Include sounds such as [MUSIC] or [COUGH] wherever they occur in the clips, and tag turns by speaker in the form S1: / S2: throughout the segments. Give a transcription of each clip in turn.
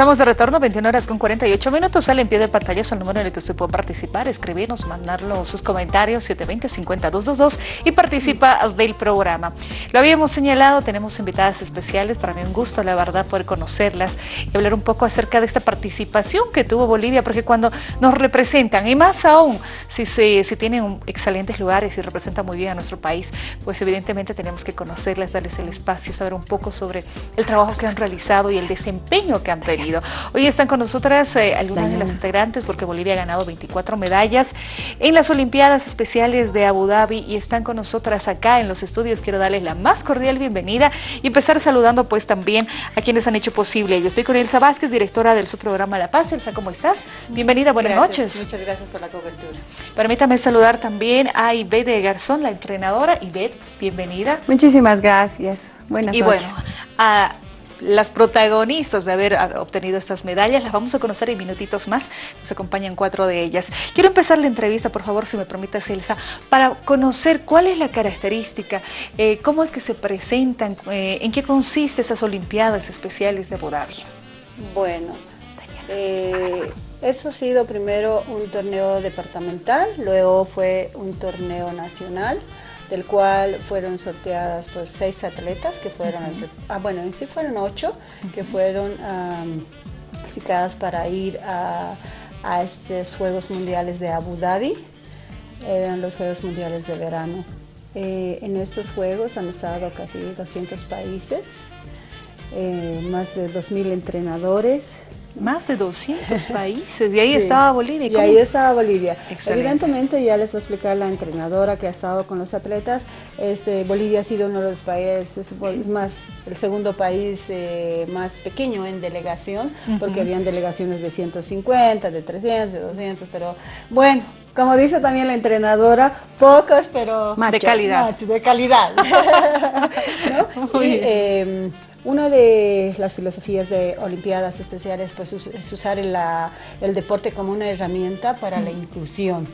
S1: Estamos de retorno, 21 horas con 48 minutos. Sale en pie de pantalla el número en el que usted puede participar, escribirnos, mandarnos sus comentarios, 720-5222 y participa del programa. Lo habíamos señalado, tenemos invitadas especiales. Para mí un gusto, la verdad, poder conocerlas y hablar un poco acerca de esta participación que tuvo Bolivia, porque cuando nos representan, y más aún, si, si, si tienen excelentes lugares y representan muy bien a nuestro país, pues evidentemente tenemos que conocerlas, darles el espacio, saber un poco sobre el trabajo que han realizado y el desempeño que han tenido Hoy están con nosotras eh, algunas de las integrantes porque Bolivia ha ganado 24 medallas en las Olimpiadas Especiales de Abu Dhabi y están con nosotras acá en los estudios. Quiero darles la más cordial bienvenida y empezar saludando pues también a quienes han hecho posible. Yo estoy con Elsa Vázquez, directora del subprograma La Paz. Elsa, ¿cómo estás? Bienvenida, buenas noches.
S2: Muchas gracias por la cobertura.
S1: Permítame saludar también a Ivette Garzón, la entrenadora. Ivette, bienvenida.
S3: Muchísimas gracias. Buenas noches.
S1: Y bueno, a las protagonistas de haber ah, obtenido estas medallas. Las vamos a conocer en minutitos más. Nos acompañan cuatro de ellas. Quiero empezar la entrevista, por favor, si me permites, Elsa, para conocer cuál es la característica, eh, cómo es que se presentan, eh, en qué consiste esas Olimpiadas Especiales de Abu Dhabi.
S2: Bueno, eh, eso ha sido primero un torneo departamental, luego fue un torneo nacional, del cual fueron sorteadas pues seis atletas que fueron, ah, bueno, en sí fueron ocho, que fueron clasificadas para ir a, estos Juegos Mundiales de Abu Dhabi, eran los Juegos Mundiales de verano. Eh, en estos Juegos han estado casi 200 países, eh, más de 2.000 entrenadores,
S1: más de 200 [LAUGHS] países, y ahí estaba Bolivia.
S2: Y ahí estaba Bolivia. Evidentemente, ya les voy a explicar la entrenadora que ha estado con los atletas, este, Bolivia ha sido uno de los países, es más, el segundo país eh, más pequeño en delegación, porque habían delegaciones de 150, de 300, de 200, pero bueno, como dice también la entrenadora, pocos, pero
S1: de calidad.
S2: de calidad. [LAUGHS] Em, una de las filosofías de Olimpiadas Especiales pues, es usar el, deporte como una herramienta para la inclusión.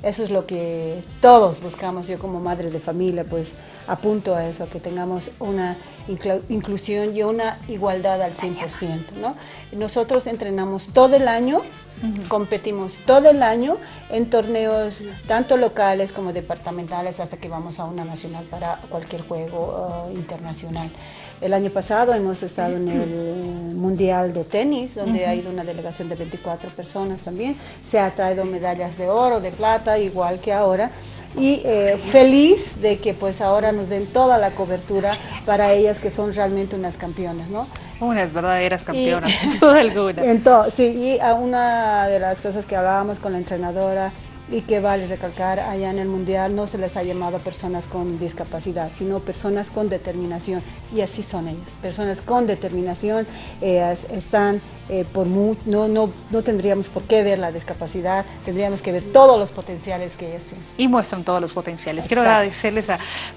S2: Eso es lo que todos buscamos, yo como madre de familia pues apunto a eso, que tengamos una inclusión y una igualdad al 100%. ¿no? Nosotros entrenamos todo el año, competimos todo el año en torneos tanto locales como departamentales hasta que vamos a una nacional para cualquier juego uh, internacional. El año pasado hemos estado en el Mundial de Tenis, donde ha ido una delegación de 24 personas también. Se ha traído medallas de oro, de plata, igual que ahora. Y eh, feliz de que pues ahora nos den toda la cobertura para ellas que son realmente unas campeonas, ¿no?
S1: Unas verdaderas campeonas, [LAUGHS] en toda alguna.
S2: En sí, y a una de las cosas que hablábamos con la entrenadora, y que vale recalcar, allá en el Mundial no se les ha llamado personas con discapacidad, sino personas con determinación, y así son ellas, personas con determinación, están eh, por no, no, no tendríamos por qué ver la discapacidad, tendríamos que ver todos los potenciales que ellas tienen.
S1: Y muestran todos los potenciales. Quiero agradecerles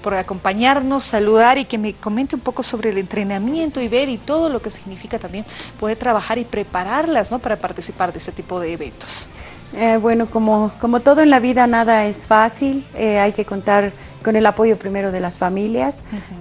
S1: por acompañarnos, saludar y que me comente un poco sobre el entrenamiento y ver y todo lo que significa también poder trabajar y prepararlas ¿no? para participar de este tipo de eventos.
S3: Eh, bueno, como, como todo en la vida, nada es fácil, eh, hay que contar con el apoyo primero de las familias.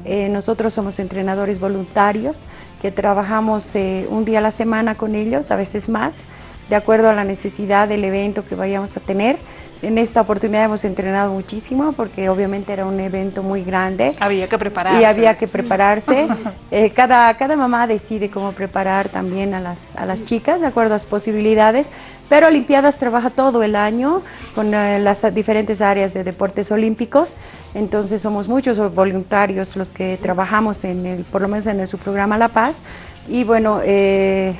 S3: Eh, nosotros somos entrenadores voluntarios que trabajamos un día a la semana con ellos, a veces más, de acuerdo a la necesidad del evento que vayamos a tener. En esta oportunidad hemos entrenado muchísimo porque obviamente era un evento muy grande.
S1: Había que prepararse.
S3: Y había que prepararse. [LAUGHS] Eh, cada, cada mamá decide cómo preparar también a las, a las chicas de acuerdo a sus posibilidades, pero Olimpiadas trabaja todo el año con eh, las diferentes áreas de deportes olímpicos, entonces somos muchos voluntarios los que trabajamos en el, por lo menos en su programa La Paz, y bueno, eh,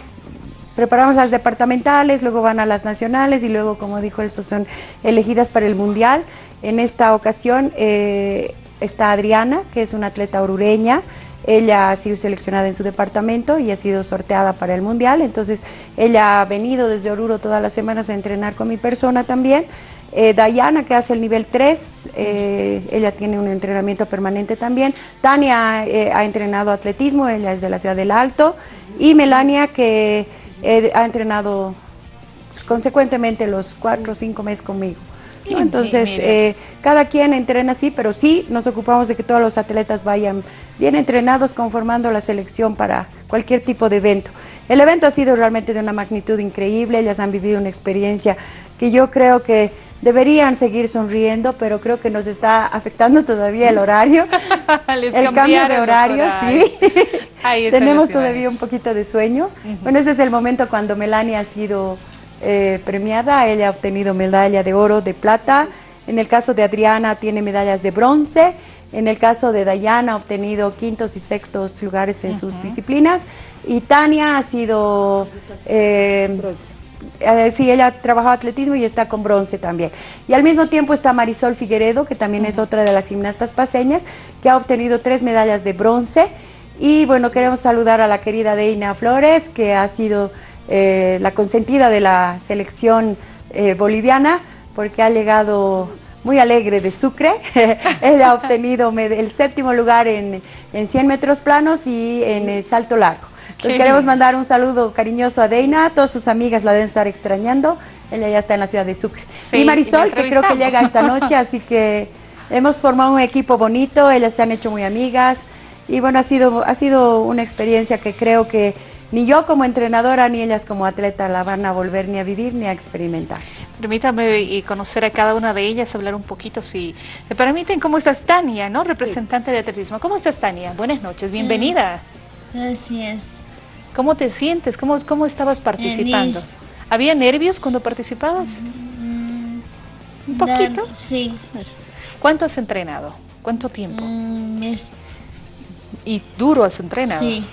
S3: preparamos las departamentales, luego van a las nacionales y luego, como dijo eso, son elegidas para el Mundial. En esta ocasión eh, está Adriana, que es una atleta orureña, ella ha sido seleccionada en su departamento y ha sido sorteada para el Mundial, entonces ella ha venido desde Oruro todas las semanas a entrenar con mi persona también. Eh, Dayana, que hace el nivel 3, eh, ella tiene un entrenamiento permanente también. Tania ha entrenado atletismo, ella es de la ciudad del Alto. Y Melania, que ha entrenado consecuentemente los cuatro o cinco meses conmigo. Entonces, eh, cada quien entrena así, pero sí nos ocupamos de que todos los atletas vayan bien entrenados conformando la selección para cualquier tipo de evento. El evento ha sido realmente de una magnitud increíble, ellas han vivido una experiencia que yo creo que deberían seguir sonriendo, pero creo que nos está afectando todavía el horario, [LAUGHS] el cambio de horario, sí. Tenemos todavía un poquito de sueño. Bueno, ese es el momento cuando Melania ha sido eh, premiada, ella ha obtenido medalla de oro, de plata, en el caso de Adriana tiene medallas de bronce, en el caso de Dayana ha obtenido quintos y sextos lugares en sus disciplinas. Y Tania ha sido... Eh, eh, sí, ella ha trabajado atletismo y está con bronce también. Y al mismo tiempo está Marisol Figueredo, que también es otra de las gimnastas paseñas, que ha obtenido tres medallas de bronce. Y bueno, queremos saludar a la querida Deina Flores, que ha sido eh, la consentida de la selección eh, boliviana, porque ha llegado muy alegre de Sucre. [LAUGHS] Él ha obtenido el séptimo lugar en, en 100 metros planos y en el salto largo. Les queremos mandar un saludo cariñoso a Deina, todas sus amigas la deben estar extrañando, ella ya está en la ciudad de Sucre. y Marisol, que creo que llega esta noche, así que [LAUGHS] hemos formado un equipo bonito, ellas se han hecho muy amigas y bueno, ha sido, ha sido una experiencia que creo que ni yo como entrenadora ni ellas como atleta la van a volver ni a vivir ni a experimentar.
S1: Permítame conocer a cada una de ellas, hablar un poquito, si me permiten, ¿cómo estás Tania, no? representante de atletismo? ¿Cómo estás Tania? Buenas noches, bienvenida.
S4: Gracias.
S1: ¿Cómo te sientes? ¿Cómo, cómo estabas participando? ¿Había nervios cuando participabas? Mm, ¿Un poquito?
S4: sí.
S1: ¿Cuánto has entrenado? ¿Cuánto tiempo?
S4: Un
S1: ¿Y duro has entrenado?
S4: Sí.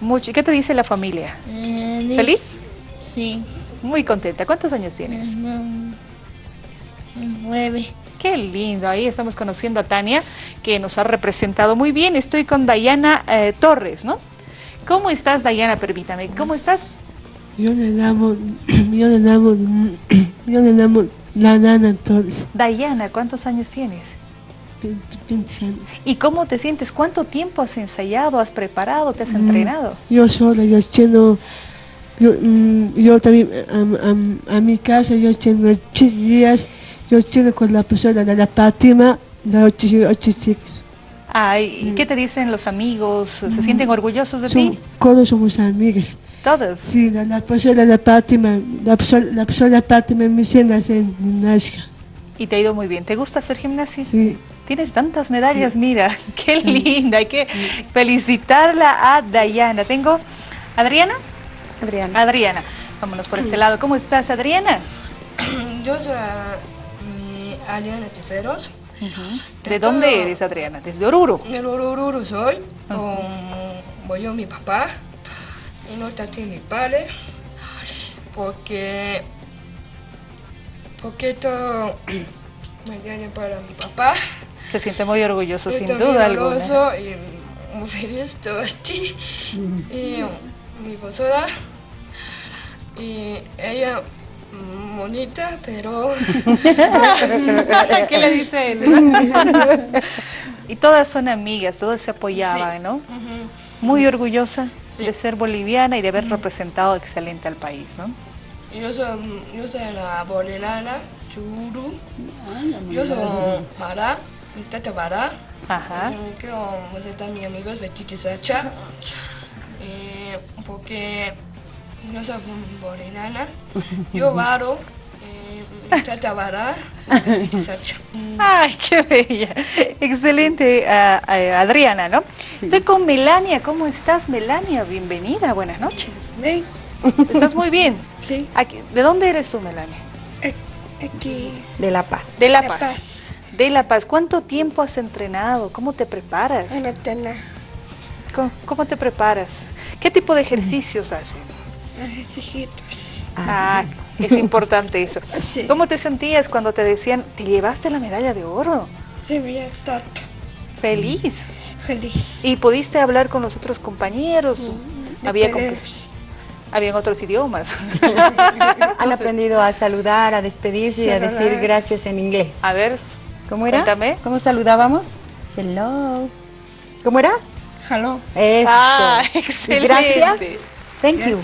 S1: Mucho. ¿Qué te dice la familia?
S4: Eh,
S1: ¿Feliz?
S4: Sí.
S1: Muy contenta. ¿Cuántos años tienes?
S4: nueve.
S1: Qué lindo, ahí estamos conociendo a Tania, que nos ha representado muy bien. Estoy con Dayana eh, Torres, ¿no? ¿Cómo estás, Dayana? Permítame. ¿Cómo estás?
S5: Yo le llamo, [CLEARS THROAT] yo le llamo, [CLEARS THROAT] yo le llamo Dayana Torres.
S1: Dayana, ¿cuántos años tienes?
S5: 20 años.
S1: ¿Y cómo te sientes? ¿Cuánto tiempo has ensayado, has preparado, te has mm, entrenado?
S5: Yo sola, yo tengo, yo, mm, yo también a, mi casa, yo tengo ocho días, yo tengo con la persona de la Fátima, de ocho, ocho chicos.
S1: Ay, ¿y qué te dicen los amigos? ¿Se sienten orgullosos de ti?
S5: Todos somos amigas.
S1: ¿Todos?
S5: Sí, la, la persona de Fátima, la, la persona de Fátima me enseña a hacer gimnasia.
S1: Y te ha ido muy bien. ¿Te gusta hacer gimnasia?
S5: Sí.
S1: Tienes tantas medallas, mira, [LAUGHS] qué linda. Hay que felicitarla a Dayana. Tengo, ¿Adriana?
S3: Adriana.
S1: Adriana. Vámonos por este lado. ¿Cómo estás, Adriana? [CLEARS THROAT]
S6: Yo soy mi Adriana Teseros.
S1: ¿De dónde eres, Adriana? ¿Desde Oruro?
S6: De Oruro soy. voy a mi papá. Y no está aquí mi padre. Porque... Porque esto [CLEARS THROAT] me para mi papá.
S1: Se siente muy orgulloso, sin duda alguna.
S6: y muy feliz de ti. Y mi profesora. Y ella bonita, pero... [LAUGHS] [LAUGHS] [LAUGHS]
S1: ¿Qué le dice él? y todas son amigas, todas se apoyaban, ¿no? Muy orgullosa de ser boliviana y de haber representado excelente al país, ¿no?
S6: Yo soy, yo soy la boliviana, Churu. Yo soy Mara, mi tata Mara.
S1: Ajá.
S6: Que vamos a mis amigos Betty Sacha. Eh, porque no soy borinana, [LAUGHS] yo varo, eh, trata vara, [LAUGHS]
S1: Ay, qué bella. Excelente, Adriana, ¿no? Estoy con Melania. ¿Cómo estás, Melania? Bienvenida, buenas noches. ¿Estás muy bien? [LAUGHS]
S6: Sí.
S1: ¿De dónde eres tú, Melania?
S6: Aquí.
S3: De La Paz.
S1: De La Paz. De La Paz. ¿Cuánto tiempo has entrenado? ¿Cómo te preparas? ¿Cómo, ¿Cómo te preparas? ¿Qué tipo de ejercicios haces?
S6: Ejercicios.
S1: Ah, es importante eso. [LAUGHS] ¿Cómo te sentías cuando te decían, te llevaste la medalla de oro?
S6: Sí, bien, tonto.
S1: ¿Feliz?
S6: Feliz.
S1: ¿Y pudiste hablar con los otros compañeros?
S6: Mm,
S1: Había Habían otros idiomas. [LAUGHS]
S3: Han aprendido a saludar, a despedirse y a decir gracias en inglés.
S1: A ver,
S3: ¿cómo era?
S1: Cuéntame.
S3: ¿Cómo saludábamos? Hello. ¿Cómo era?
S6: Hello.
S3: Eso.
S1: Ah, [LAUGHS] excelente.
S3: Gracias. Thank you.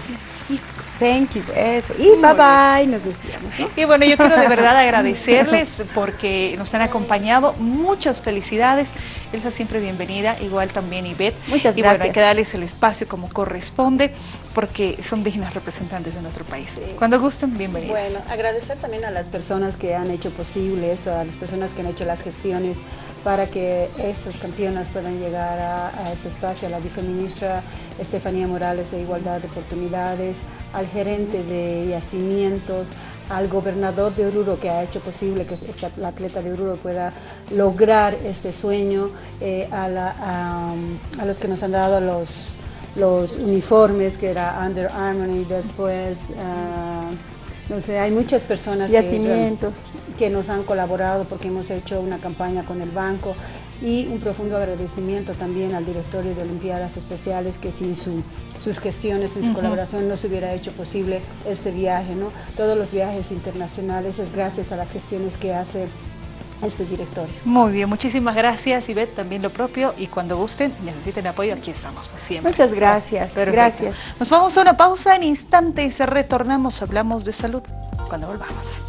S3: Thank you, eso. Y bye bye, nos decíamos, ¿no?
S1: Y bueno, yo quiero de verdad [LAUGHS] agradecerles porque nos han acompañado. Muchas felicidades. Elsa siempre bienvenida, igual también Ivette.
S3: Muchas
S1: y bueno, hay
S3: gracias.
S1: que darles el espacio como corresponde porque son dignas representantes de nuestro país. Cuando gusten, bienvenidos.
S2: Bueno, agradecer también a las personas que han hecho posible eso, a las personas que han hecho las gestiones para que estas campeonas puedan llegar a, a ese espacio, a la viceministra Estefanía Morales de Igualdad de Oportunidades, al gerente de yacimientos, al gobernador de Oruro que ha hecho posible que esta, la atleta de Oruro pueda lograr este sueño, eh, a, la- a- a los que nos han dado los, los uniformes, que era Under Armour y después, ah, no sé, hay muchas personas que, que nos han colaborado porque hemos hecho una campaña con el banco y un profundo agradecimiento también al directorio de Olimpiadas Especiales que sin su- sus gestiones, sin su colaboración no se hubiera hecho posible este viaje. ¿no? Todos los viajes internacionales es gracias a las gestiones que hace este directorio.
S1: Muy bien, muchísimas gracias Ivette, también lo propio y cuando gusten, necesiten apoyo, aquí estamos pues, siempre.
S3: Muchas gracias, gracias.
S1: Nos vamos a una pausa en instantes, retornamos, hablamos de salud cuando volvamos.